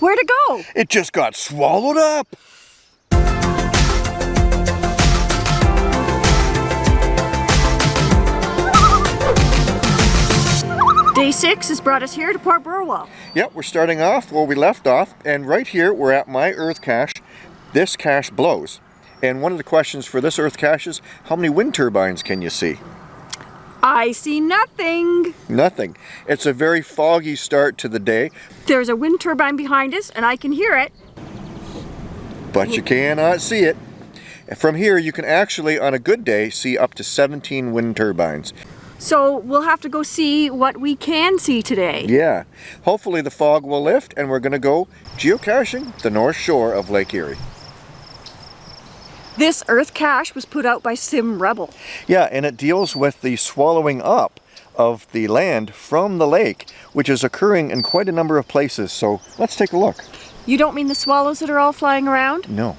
Where'd it go? It just got swallowed up. Day six has brought us here to Port Burwell. Yep, we're starting off where we left off, and right here we're at my earth cache. This cache blows. And one of the questions for this earth cache is, how many wind turbines can you see? I see nothing. Nothing. It's a very foggy start to the day, There's a wind turbine behind us and I can hear it. but you cannot see it. From here, you can actually, on a good day, see up to 17 wind turbines. So we'll have to go see what we can see today. Yeah. Hopefully the fog will lift, and we're going to go geocaching the north shore of Lake Erie. This earth cache was put out by Sim Rebel. Yeah, and it deals with the swallowing up of the land from the lake, which is occurring in quite a number of places. So let's take a look. You don't mean the swallows that are all flying around? No.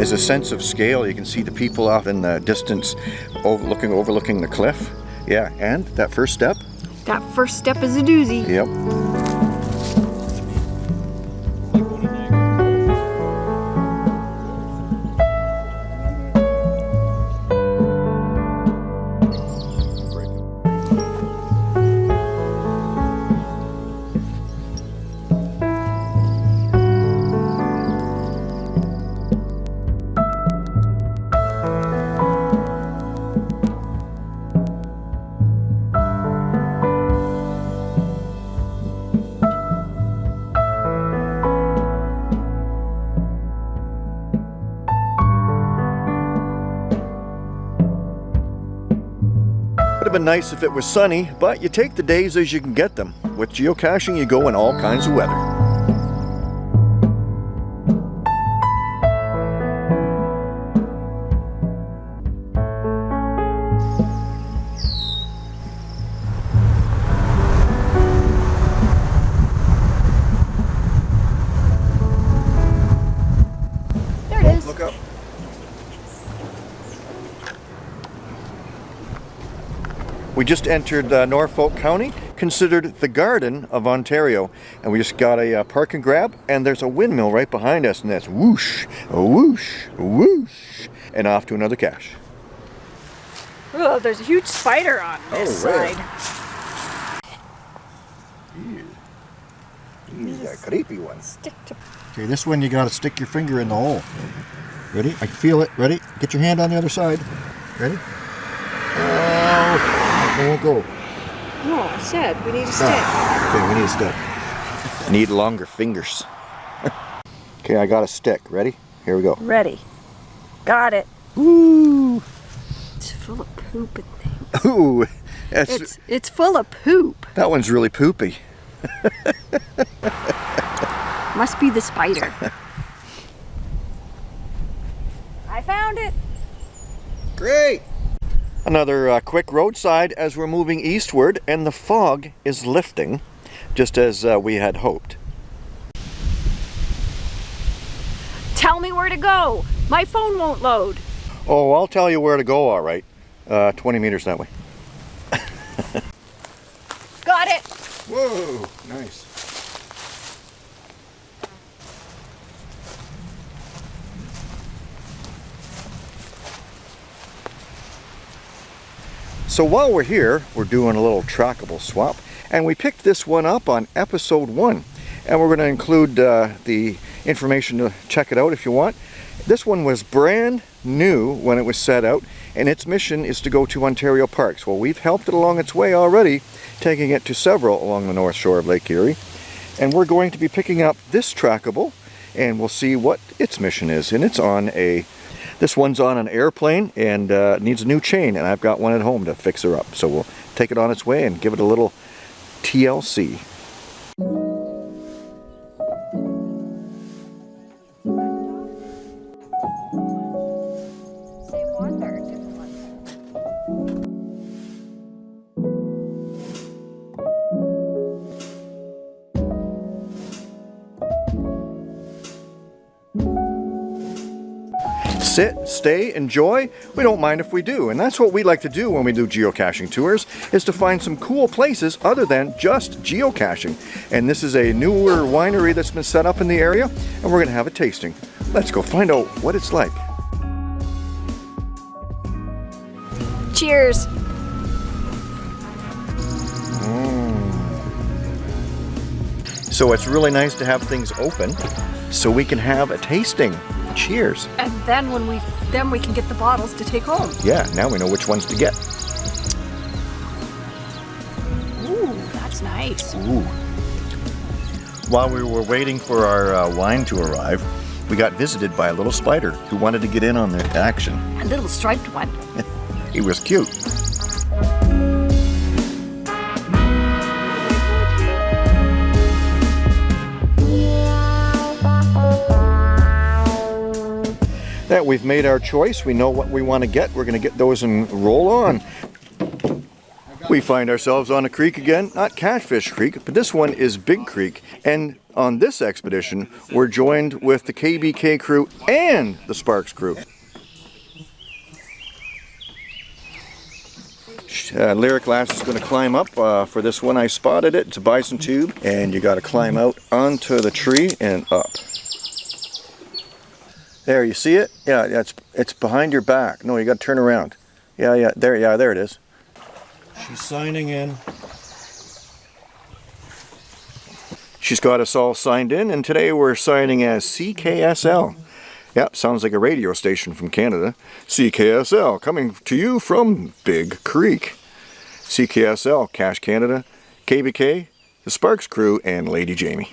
As a sense of scale, you can see the people off in the distance overlooking, overlooking the cliff. Yeah, and that first step. That first step is a doozy. Yep. Been nice if it was sunny, but you take the days as you can get them. With geocaching, you go in all kinds of weather. We just entered uh, Norfolk County, considered the Garden of Ontario. And we just got a uh, park and grab, and there's a windmill right behind us, and that's whoosh, whoosh, whoosh, and off to another cache. Oh, there's a huge spider on this Oh, really? side. He's a creepy one. Stick to Okay, this one you gotta stick your finger in the hole. Ready? I feel it. Ready? Get your hand on the other side. Ready? Oh, it won't go. No, I said we need a stick. Ah, okay, we need a stick. I need longer fingers. okay, I got a stick. Ready? Here we go. Ready. Got it. Woo! It's full of poop and things. Ooh, that's, It's it's full of poop. that one's really poopy. Must be the spider. I found it. Great! Another uh, quick roadside as we're moving eastward and the fog is lifting, just as uh, we had hoped. Tell me where to go. My phone won't load. Oh, I'll tell you where to go, all right. Uh, 20 meters that way. Got it. Whoa, nice. So while we're here, we're doing a little trackable swap, and we picked this one up on episode one. And we're going to include uh, the information to check it out if you want. This one was brand new when it was set out, and its mission is to go to Ontario Parks. Well, we've helped it along its way already, taking it to several along the north shore of Lake Erie. And we're going to be picking up this trackable and we'll see what its mission is. And it's on a, this one's on an airplane and uh, needs a new chain, and I've got one at home to fix her up. So we'll take it on its way and give it a little TLC. Sit, stay, enjoy, we don't mind if we do. And that's what we like to do when we do geocaching tours, is to find some cool places other than just geocaching. And this is a newer winery that's been set up in the area, and we're gonna have a tasting. Let's go find out what it's like. Cheers. Mm. So it's really nice to have things open so we can have a tasting. Cheers. And then when we then we can get the bottles to take home. Yeah, now we know which ones to get. Ooh, that's nice. Ooh. While we were waiting for our uh, wine to arrive, we got visited by a little spider who wanted to get in on the action. A little striped one. He was cute. We've made our choice, we know what we want to get, we're going to get those and roll on. We find ourselves on a creek again, not Catfish Creek, but this one is Big Creek. And on this expedition, we're joined with the KBK crew and the Sparks crew. Uh, Lyric Lass is going to climb up uh, for this one. I spotted it. It's a bison tube, and you got to climb out onto the tree and up. There, you see it? Yeah, it's it's behind your back. No, you got to turn around. Yeah, yeah, there, yeah, there it is. She's signing in. She's got us all signed in, and today we're signing as CKSL. Yep, sounds like a radio station from Canada. CKSL, coming to you from Big Creek. CKSL, Cash Canada, KBK, the Sparks crew, and Lady Jamie.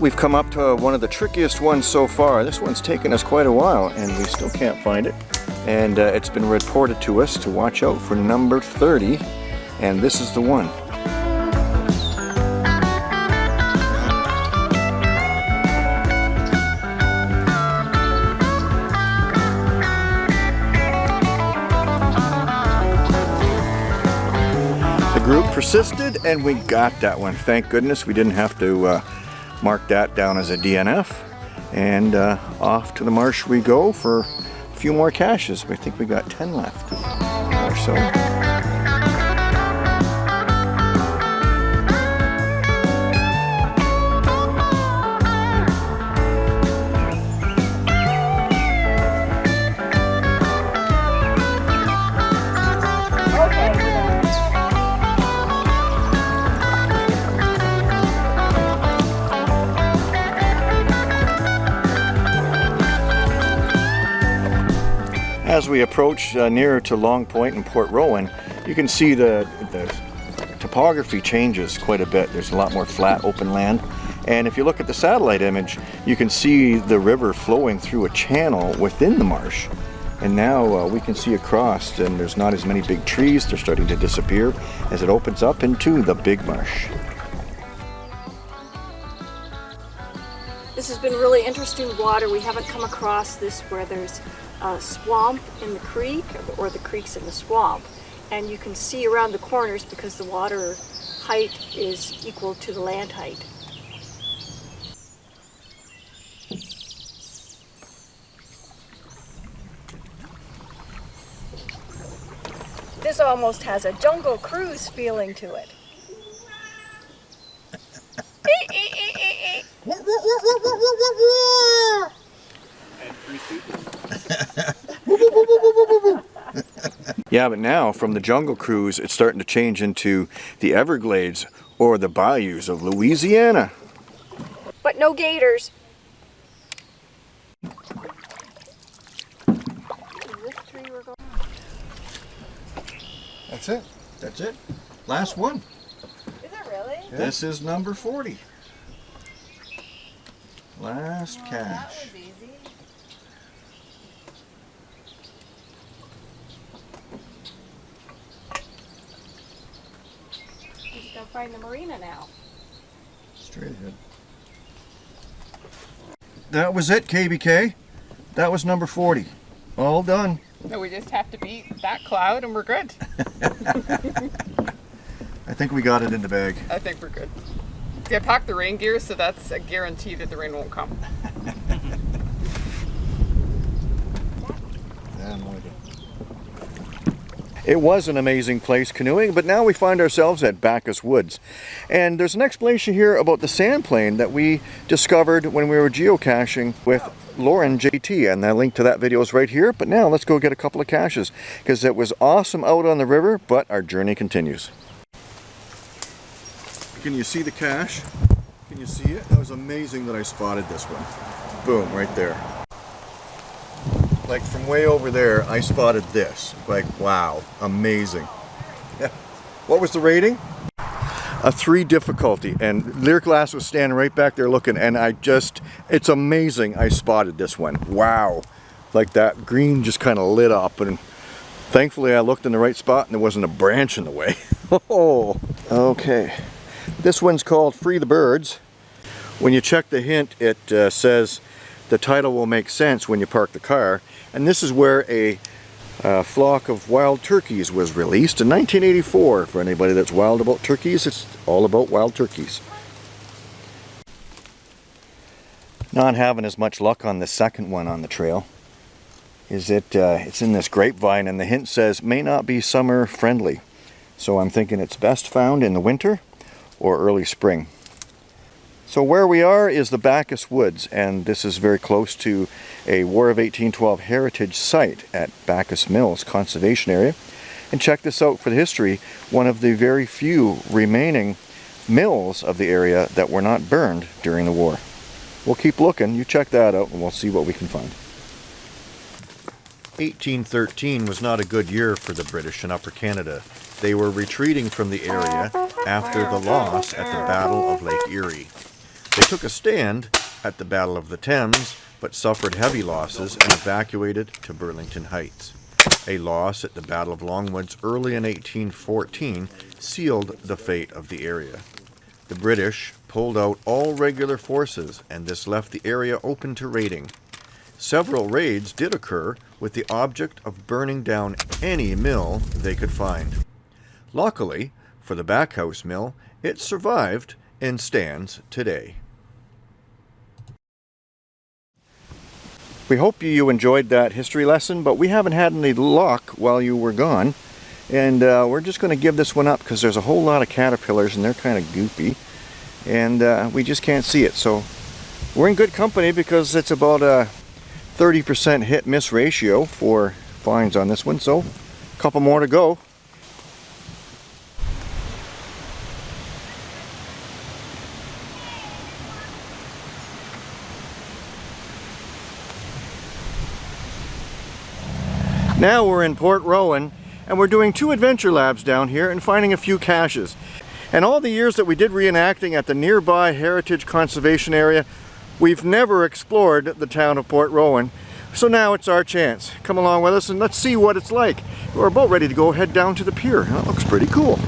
We've come up to one of the trickiest ones so far. This one's taken us quite a while and we still can't find it. And uh, it's been reported to us to watch out for number 30 and this is the one. The group persisted and we got that one. Thank goodness we didn't have to uh, mark that down as a DNF. And uh, off to the marsh we go for a few more caches. I think we got 10 left or so. As we approach uh, nearer to Long Point and Port Rowan, you can see the, the topography changes quite a bit. There's a lot more flat open land. And if you look at the satellite image, you can see the river flowing through a channel within the marsh. And now uh, we can see across and there's not as many big trees. They're starting to disappear as it opens up into the big marsh. This has been really interesting water. We haven't come across this where there's a swamp in the creek or the creeks in the swamp. And you can see around the corners because the water height is equal to the land height. This almost has a jungle cruise feeling to it. Yeah, but now from the Jungle Cruise, it's starting to change into the Everglades or the bayous of Louisiana. But no gators. That's it. That's it. Last one. Is it really? This is number 40. Last cache. easy. Just go find the marina now. Straight ahead. That was it, KBK. That was number 40. All done. No, we just have to beat that cloud and we're good. I think we got it in the bag. I think we're good. Yeah, packed the rain gear, so that's a guarantee that the rain won't come. It was an amazing place canoeing, but now we find ourselves at Backus Woods. And there's an explanation here about the sand plain that we discovered when we were geocaching with Lauren JT, and the link to that video is right here. But now let's go get a couple of caches, because it was awesome out on the river, but our journey continues. Can you see the cache? Can you see it? That was amazing that I spotted this one. Boom, right there. Like from way over there, I spotted this. Like, wow, amazing. Yeah. what was the rating? A three difficulty, and Lyric Glass was standing right back there looking, and I just, it's amazing I spotted this one. Wow. Like that green just kind of lit up, and thankfully I looked in the right spot and there wasn't a branch in the way. oh, okay. This one's called Free the Birds. When you check the hint, it uh, says the title will make sense when you park the car. And this is where a uh, flock of wild turkeys was released in 1984. For anybody that's wild about turkeys, it's all about wild turkeys. Not having as much luck on the second one on the trail. Is it? Uh, it's in this grapevine, and the hint says may not be summer friendly. So I'm thinking it's best found in the winter or early spring. So where we are is the Backus Woods, and this is very close to a War of 1812 heritage site at Backus Mills Conservation Area. And check this out for the history, one of the very few remaining mills of the area that were not burned during the war. We'll keep looking, you check that out, and we'll see what we can find. 1813 was not a good year for the British in Upper Canada. They were retreating from the area after the loss at the Battle of Lake Erie. They took a stand at the Battle of the Thames, but suffered heavy losses and evacuated to Burlington Heights. A loss at the Battle of Longwoods early in 1814 sealed the fate of the area. The British pulled out all regular forces, and this left the area open to raiding. Several raids did occur with the object of burning down any mill they could find. Luckily, for the Backus Mill, it survived and stands today. We hope you enjoyed that history lesson, but we haven't had any luck while you were gone. And uh, we're just going to give this one up because there's a whole lot of caterpillars and they're kind of goopy. And uh, we just can't see it. So we're in good company because it's about a 30% hit-miss ratio for finds on this one. So a couple more to go. Now we're in Port Rowan and we're doing two adventure labs down here and finding a few caches. And all the years that we did reenacting at the nearby Heritage Conservation Area, we've never explored the town of Port Rowan. So now it's our chance. Come along with us and let's see what it's like. We're about ready to go head down to the pier. That looks pretty cool.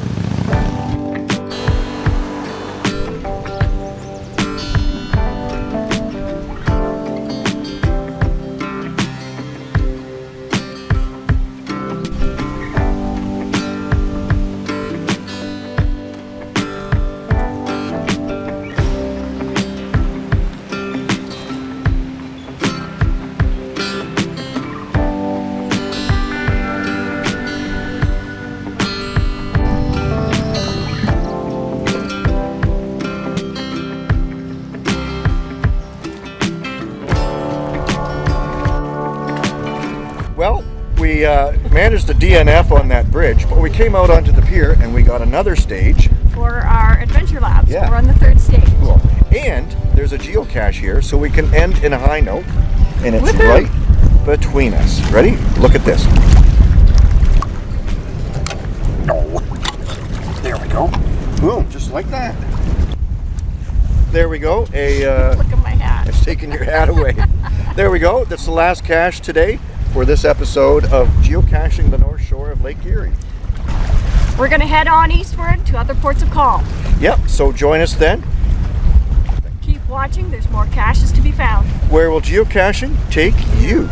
DNF on that bridge, but we came out onto the pier and we got another stage. For our adventure labs, Yeah. we're on the third stage. Cool. And there's a geocache here, so we can end in a high note. And it's right between us. Ready? Look at this. Oh, there we go. Boom, just like that. There we go. A uh, Look at my hat. it's taking your hat away. there we go. That's the last cache today for this episode of geocaching the north shore of Lake Erie. We're going to head on eastward to other ports of call. Yep, so join us then. Keep watching, there's more caches to be found. Where will geocaching take you? you.